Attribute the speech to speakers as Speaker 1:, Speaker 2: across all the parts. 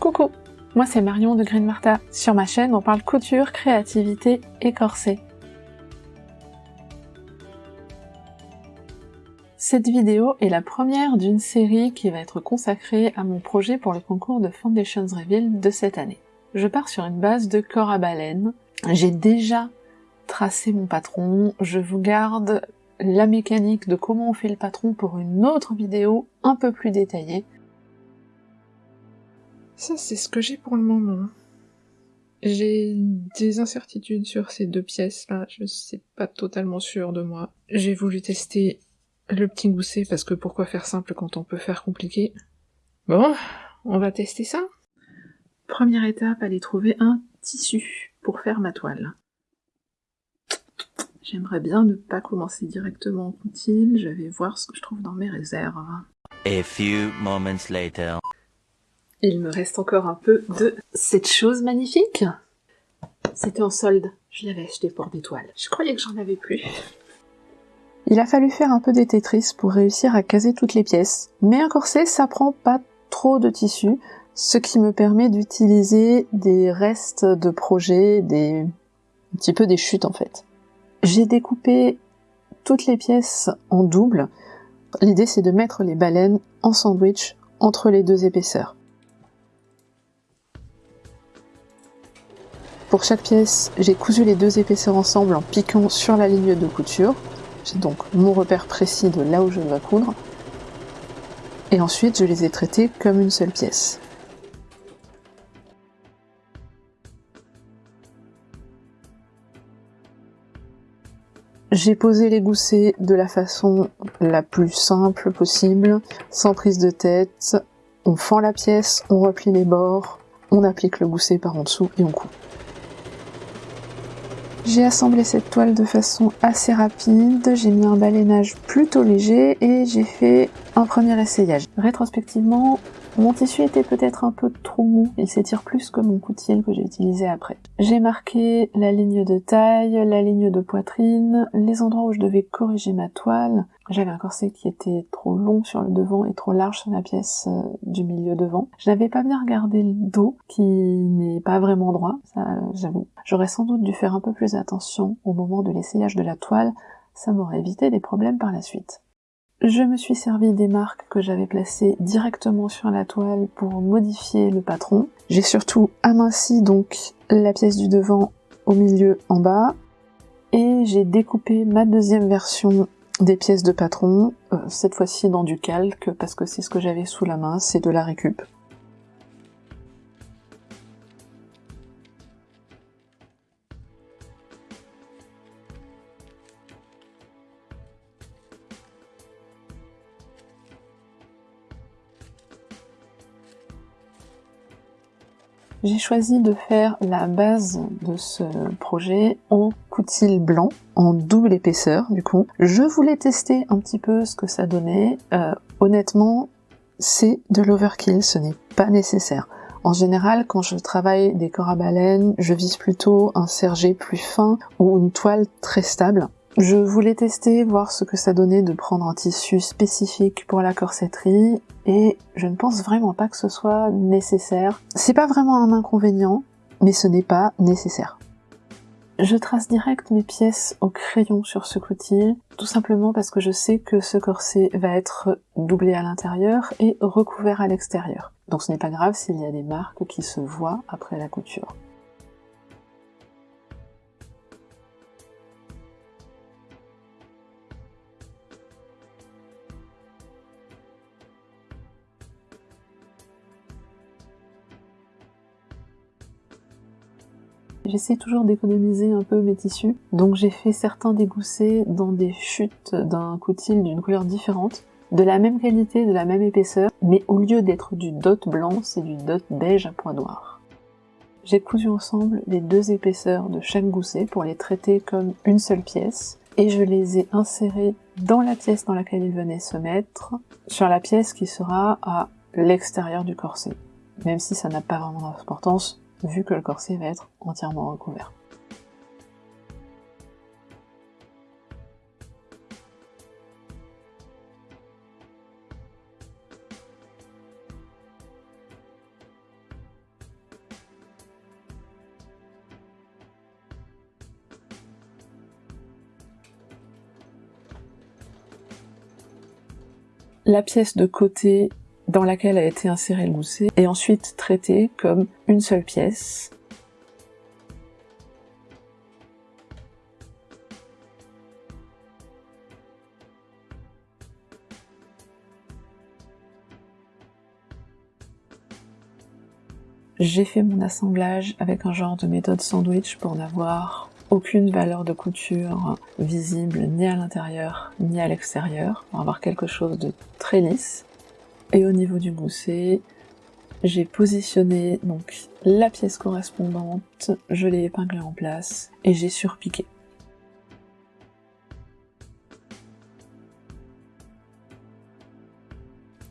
Speaker 1: Coucou, moi c'est Marion de Green Martha. Sur ma chaîne, on parle couture, créativité et corset. Cette vidéo est la première d'une série qui va être consacrée à mon projet pour le concours de Foundations Reveal de cette année. Je pars sur une base de corps à baleine. J'ai déjà tracé mon patron, je vous garde la mécanique de comment on fait le patron pour une autre vidéo un peu plus détaillée. Ça, c'est ce que j'ai pour le moment. J'ai des incertitudes sur ces deux pièces-là, je suis pas totalement sûre de moi. J'ai voulu tester le petit gousset parce que pourquoi faire simple quand on peut faire compliqué? Bon, on va tester ça. Première étape, aller trouver un tissu pour faire ma toile. J'aimerais bien ne pas commencer directement en coutil, je vais voir ce que je trouve dans mes réserves.
Speaker 2: A few moments later.
Speaker 1: Il me reste encore un peu de cette chose magnifique. C'était en solde, je l'avais acheté pour des toiles. Je croyais que j'en avais plus. Il a fallu faire un peu des Tetris pour réussir à caser toutes les pièces. Mais un corset, ça prend pas trop de tissu, ce qui me permet d'utiliser des restes de projets, des... un petit peu des chutes en fait. J'ai découpé toutes les pièces en double. L'idée c'est de mettre les baleines en sandwich entre les deux épaisseurs. Pour chaque pièce, j'ai cousu les deux épaisseurs ensemble en piquant sur la ligne de couture. J'ai donc mon repère précis de là où je dois coudre. Et ensuite, je les ai traités comme une seule pièce. J'ai posé les goussets de la façon la plus simple possible, sans prise de tête. On fend la pièce, on replie les bords, on applique le gousset par en dessous et on coupe. J'ai assemblé cette toile de façon assez rapide, j'ai mis un balayage plutôt léger et j'ai fait un premier essayage. Rétrospectivement, mon tissu était peut-être un peu trop mou, il s'étire plus que mon coutil que j'ai utilisé après. J'ai marqué la ligne de taille, la ligne de poitrine, les endroits où je devais corriger ma toile. J'avais un corset qui était trop long sur le devant et trop large sur la pièce euh, du milieu devant. Je n'avais pas bien regardé le dos, qui n'est pas vraiment droit, ça j'avoue. J'aurais sans doute dû faire un peu plus attention au moment de l'essayage de la toile, ça m'aurait évité des problèmes par la suite. Je me suis servi des marques que j'avais placées directement sur la toile pour modifier le patron. J'ai surtout aminci donc la pièce du devant au milieu en bas et j'ai découpé ma deuxième version des pièces de patron, euh, cette fois-ci dans du calque parce que c'est ce que j'avais sous la main, c'est de la récup. J'ai choisi de faire la base de ce projet en coutil blanc, en double épaisseur du coup. Je voulais tester un petit peu ce que ça donnait. Euh, honnêtement, c'est de l'overkill, ce n'est pas nécessaire. En général, quand je travaille des corps à baleine, je vise plutôt un sergé plus fin ou une toile très stable. Je voulais tester, voir ce que ça donnait de prendre un tissu spécifique pour la corsetterie, et je ne pense vraiment pas que ce soit nécessaire. C'est pas vraiment un inconvénient, mais ce n'est pas nécessaire. Je trace direct mes pièces au crayon sur ce coutil, tout simplement parce que je sais que ce corset va être doublé à l'intérieur et recouvert à l'extérieur. Donc ce n'est pas grave s'il y a des marques qui se voient après la couture. J'essaie toujours d'économiser un peu mes tissus, donc j'ai fait certains dégoussés dans des chutes d'un coutil d'une couleur différente, de la même qualité, de la même épaisseur, mais au lieu d'être du dot blanc, c'est du dot beige à point noir. J'ai cousu ensemble les deux épaisseurs de chaque gousset pour les traiter comme une seule pièce, et je les ai insérés dans la pièce dans laquelle ils venaient se mettre, sur la pièce qui sera à l'extérieur du corset. Même si ça n'a pas vraiment d'importance, vu que le corset va être entièrement recouvert. la pièce de côté dans laquelle a été inséré le mousset est ensuite traitée comme une seule pièce. J'ai fait mon assemblage avec un genre de méthode sandwich pour n'avoir aucune valeur de couture visible ni à l'intérieur ni à l'extérieur, pour avoir quelque chose de très lisse. Et au niveau du gousset, j'ai positionné donc la pièce correspondante, je l'ai épinglée en place et j'ai surpiqué.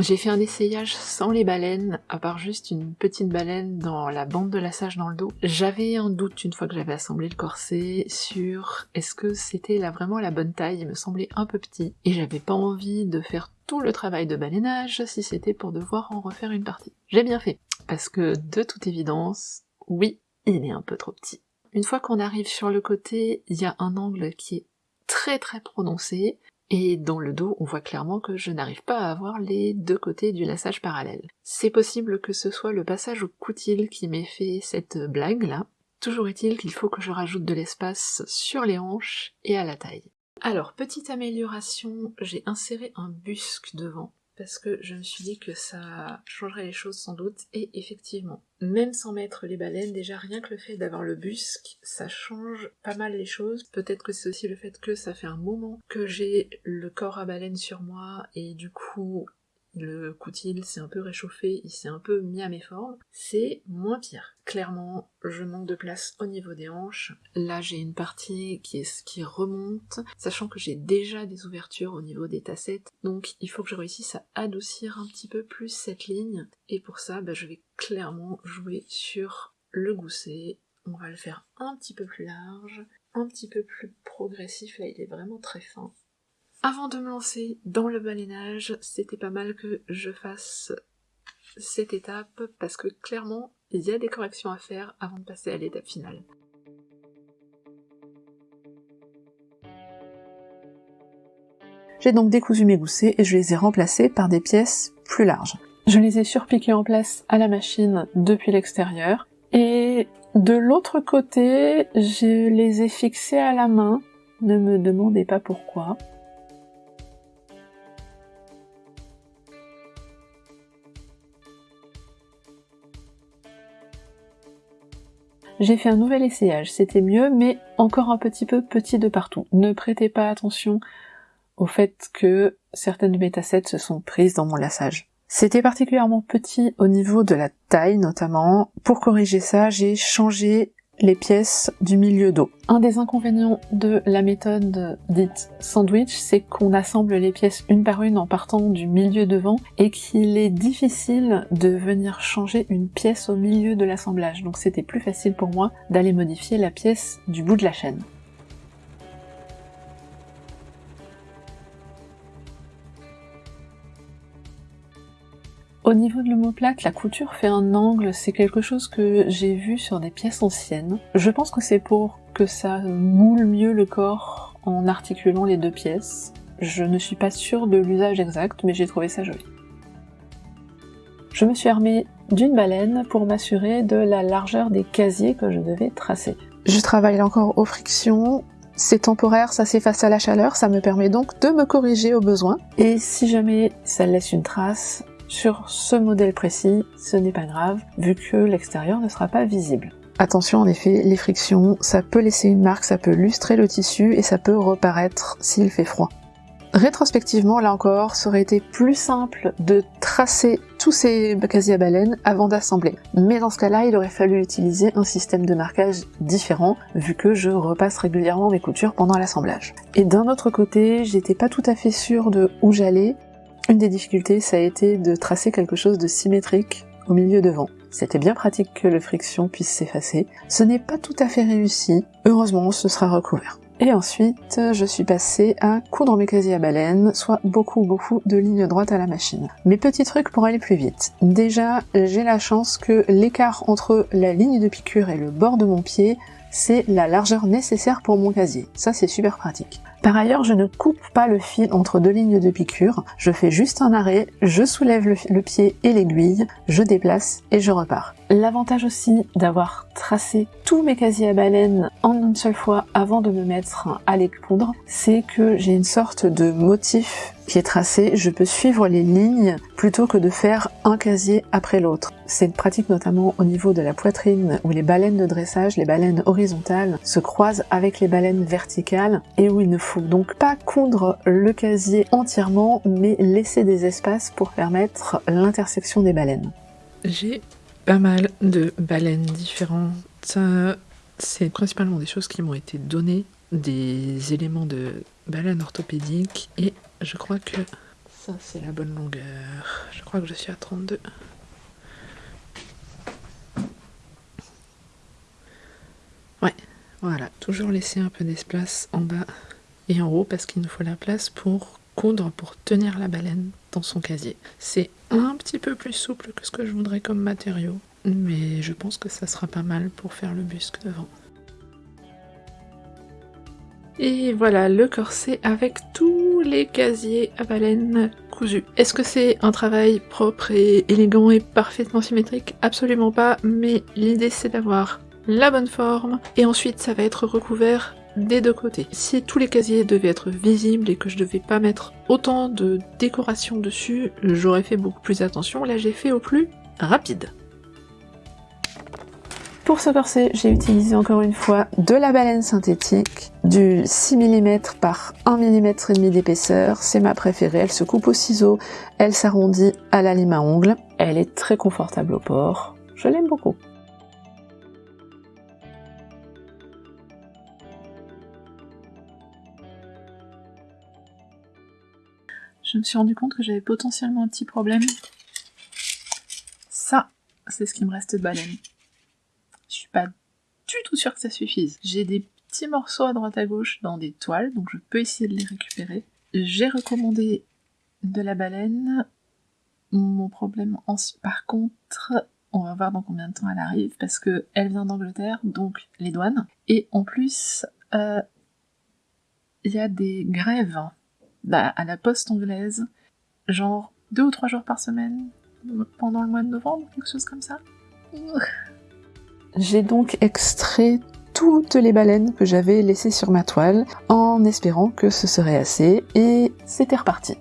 Speaker 1: J'ai fait un essayage sans les baleines, à part juste une petite baleine dans la bande de lassage dans le dos. J'avais un doute une fois que j'avais assemblé le corset sur est-ce que c'était vraiment la bonne taille, il me semblait un peu petit, et j'avais pas envie de faire tout le travail de balénage si c'était pour devoir en refaire une partie. J'ai bien fait, parce que de toute évidence, oui, il est un peu trop petit. Une fois qu'on arrive sur le côté, il y a un angle qui est très très prononcé, et dans le dos, on voit clairement que je n'arrive pas à avoir les deux côtés du lassage parallèle. C'est possible que ce soit le passage au coutil qui m'ait fait cette blague là. Toujours est-il qu'il faut que je rajoute de l'espace sur les hanches et à la taille. Alors, petite amélioration, j'ai inséré un busque devant parce que je me suis dit que ça changerait les choses sans doute, et effectivement, même sans mettre les baleines, déjà rien que le fait d'avoir le busque, ça change pas mal les choses. Peut-être que c'est aussi le fait que ça fait un moment que j'ai le corps à baleine sur moi, et du coup, le coutil s'est un peu réchauffé, il s'est un peu mis à mes formes, c'est moins pire. Clairement, je manque de place au niveau des hanches. Là, j'ai une partie qui, est, qui remonte, sachant que j'ai déjà des ouvertures au niveau des tassettes, donc il faut que je réussisse à adoucir un petit peu plus cette ligne, et pour ça, bah, je vais clairement jouer sur le gousset. On va le faire un petit peu plus large, un petit peu plus progressif, là il est vraiment très fin. Avant de me lancer dans le balayage, c'était pas mal que je fasse cette étape parce que clairement, il y a des corrections à faire avant de passer à l'étape finale. J'ai donc décousu mes goussets et je les ai remplacés par des pièces plus larges. Je les ai surpiqués en place à la machine depuis l'extérieur et de l'autre côté, je les ai fixés à la main. Ne me demandez pas pourquoi. J'ai fait un nouvel essayage, c'était mieux, mais encore un petit peu petit de partout. Ne prêtez pas attention au fait que certaines de se sont prises dans mon lassage. C'était particulièrement petit au niveau de la taille notamment. Pour corriger ça, j'ai changé les pièces du milieu dos. Un des inconvénients de la méthode dite sandwich, c'est qu'on assemble les pièces une par une en partant du milieu devant et qu'il est difficile de venir changer une pièce au milieu de l'assemblage. Donc c'était plus facile pour moi d'aller modifier la pièce du bout de la chaîne. Au niveau de l'omoplate, la couture fait un angle, c'est quelque chose que j'ai vu sur des pièces anciennes. Je pense que c'est pour que ça moule mieux le corps en articulant les deux pièces. Je ne suis pas sûre de l'usage exact, mais j'ai trouvé ça joli. Je me suis armée d'une baleine pour m'assurer de la largeur des casiers que je devais tracer. Je travaille encore aux frictions, c'est temporaire, ça s'efface à la chaleur, ça me permet donc de me corriger au besoin. Et si jamais ça laisse une trace, sur ce modèle précis, ce n'est pas grave, vu que l'extérieur ne sera pas visible. Attention en effet, les frictions, ça peut laisser une marque, ça peut lustrer le tissu et ça peut reparaître s'il fait froid. Rétrospectivement, là encore, ça aurait été plus simple de tracer tous ces casiers à baleine avant d'assembler. Mais dans ce cas-là, il aurait fallu utiliser un système de marquage différent, vu que je repasse régulièrement mes coutures pendant l'assemblage. Et d'un autre côté, j'étais pas tout à fait sûre de où j'allais, une des difficultés, ça a été de tracer quelque chose de symétrique au milieu devant. C'était bien pratique que le friction puisse s'effacer. Ce n'est pas tout à fait réussi. Heureusement, ce sera recouvert. Et ensuite, je suis passée à coudre mes casiers à baleine, soit beaucoup beaucoup de lignes droites à la machine. Mes petits trucs pour aller plus vite. Déjà, j'ai la chance que l'écart entre la ligne de piqûre et le bord de mon pied c'est la largeur nécessaire pour mon casier. Ça, c'est super pratique.
Speaker 3: Par ailleurs, je ne coupe pas le fil entre deux lignes de piqûre, je fais juste un arrêt, je soulève le, pied et l'aiguille, je déplace et je repars. L'avantage aussi d'avoir tracé tous mes casiers à baleine en une seule fois avant de me mettre à les coudre, c'est que j'ai une sorte de motif qui est tracé, je peux suivre les lignes plutôt que de faire un casier après l'autre. C'est pratique notamment au niveau de la poitrine où les baleines de dressage, les baleines horizontales, se croisent avec les baleines verticales et où il ne faut donc pas coudre le casier entièrement mais laisser des espaces pour permettre l'intersection des baleines.
Speaker 1: J'ai pas mal de baleines différentes. C'est principalement des choses qui m'ont été données, des éléments de baleine orthopédique et je crois que ça c'est la bonne longueur. Je crois que je suis à 32. Ouais, voilà. Toujours laisser un peu d'espace en bas et en haut parce qu'il nous faut la place pour coudre, pour tenir la baleine dans son casier. C'est un petit peu plus souple que ce que je voudrais comme matériau, mais je pense que ça sera pas mal pour faire le busque devant. Et voilà le corset avec tous les casiers à baleine cousus. Est-ce que c'est un travail propre et élégant et parfaitement symétrique? Absolument pas, mais l'idée c'est d'avoir la bonne forme et ensuite ça va être recouvert des deux côtés. Si tous les casiers devaient être visibles et que je devais pas mettre autant de décoration dessus, j'aurais fait beaucoup plus attention. Là j'ai fait au plus rapide.
Speaker 3: Pour ce corset, j'ai utilisé encore une fois de la baleine synthétique, du 6 mm par 1 mm et demi d'épaisseur, c'est ma préférée, elle se coupe au ciseau, elle s'arrondit à la lime à ongles, elle est très confortable au port, je l'aime beaucoup.
Speaker 1: Je me suis rendu compte que j'avais potentiellement un petit problème. Ça, c'est ce qui me reste de baleine. Je suis pas du tout sûre que ça suffise. J'ai des petits morceaux à droite à gauche dans des toiles, donc je peux essayer de les récupérer. J'ai recommandé de la baleine. Mon problème, par contre, on va voir dans combien de temps elle arrive, parce que elle vient d'Angleterre, donc les douanes. Et en plus, euh, il y a des grèves à la poste anglaise, genre deux ou trois jours par semaine, pendant le mois de novembre, quelque chose comme ça.
Speaker 3: J'ai donc extrait toutes les baleines que j'avais laissées sur ma toile, en espérant que ce serait assez, et c'était reparti.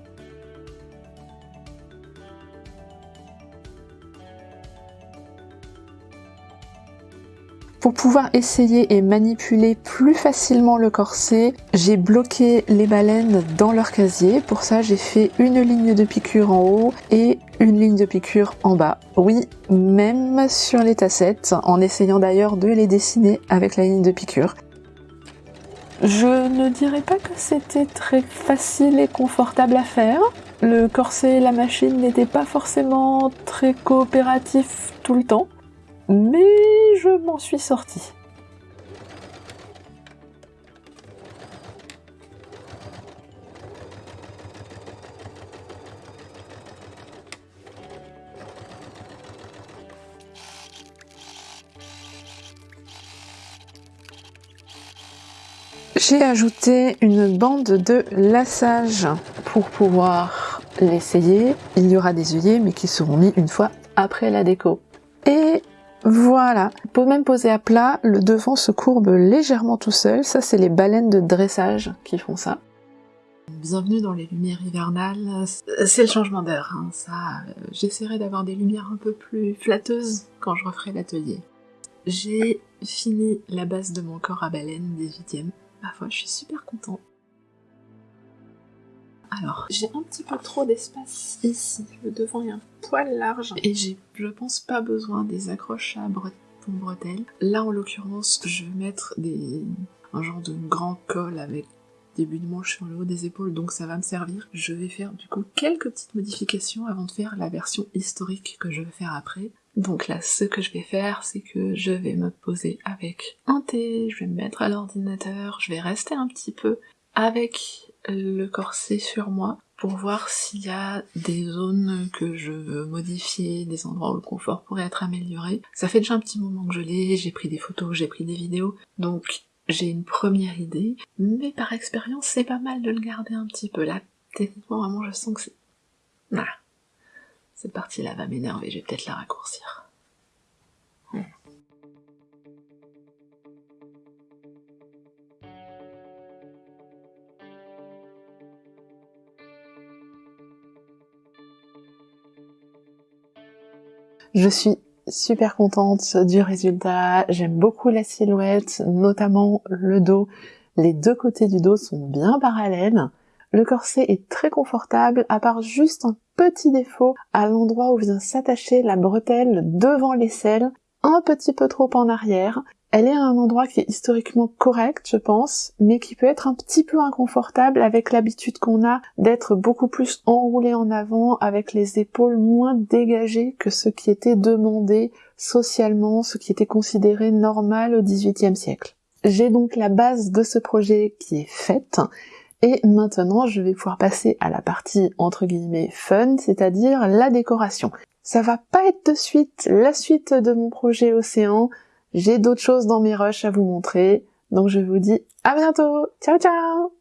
Speaker 3: Pour pouvoir essayer et manipuler plus facilement le corset, j'ai bloqué les baleines dans leur casier. Pour ça, j'ai fait une ligne de piqûre en haut et une ligne de piqûre en bas. Oui, même sur les tassettes, en essayant d'ailleurs de les dessiner avec la ligne de piqûre. Je ne dirais pas que c'était très facile et confortable à faire. Le corset et la machine n'étaient pas forcément très coopératifs tout le temps mais je m'en suis sortie. J'ai ajouté une bande de lassage pour pouvoir l'essayer. Il y aura des œillets mais qui seront mis une fois après la déco. Et voilà, pour même poser à plat, le devant se courbe légèrement tout seul, ça c'est les baleines de dressage qui font ça.
Speaker 1: Bienvenue dans les lumières hivernales, c'est le changement d'heure, hein. ça, euh, j'essaierai d'avoir des lumières un peu plus flatteuses quand je referai l'atelier. J'ai fini la base de mon corps à baleine 18ème, ma foi je suis super contente. Alors, j'ai un petit peu trop d'espace ici. Le devant est un poil large et j'ai, je pense, pas besoin des accroches à pour bretelles. Là, en l'occurrence, je vais mettre des, un genre de grand col avec début de manche sur le haut des épaules, donc ça va me servir. Je vais faire du coup quelques petites modifications avant de faire la version historique que je vais faire après. Donc là, ce que je vais faire, c'est que je vais me poser avec un thé, je vais me mettre à l'ordinateur, je vais rester un petit peu avec le corset sur moi pour voir s'il y a des zones que je veux modifier, des endroits où le confort pourrait être amélioré. Ça fait déjà un petit moment que je l'ai, j'ai pris des photos, j'ai pris des vidéos, donc
Speaker 4: j'ai une première idée, mais par expérience, c'est pas mal de le garder un petit peu. Là, techniquement, vraiment, je sens que c'est... Voilà. Cette partie-là va m'énerver, je vais peut-être la raccourcir.
Speaker 1: Je suis super contente du résultat. J'aime beaucoup la silhouette, notamment le dos. Les deux côtés du dos sont bien parallèles. Le corset est très confortable, à part juste un petit défaut à l'endroit où vient s'attacher la bretelle devant l'aisselle, un petit peu trop en arrière. Elle est à un endroit qui est historiquement correct, je pense, mais qui peut être un petit peu inconfortable avec l'habitude qu'on a d'être beaucoup plus enroulé en avant, avec les épaules moins dégagées que ce qui était demandé socialement, ce qui était considéré normal au XVIIIe siècle. J'ai donc la base de ce projet qui est faite, et maintenant je vais pouvoir passer à la partie entre guillemets fun, c'est-à-dire la décoration. Ça va pas être de suite la suite de mon projet Océan, j'ai d'autres choses dans mes rushs à vous montrer, donc je vous dis à bientôt. Ciao ciao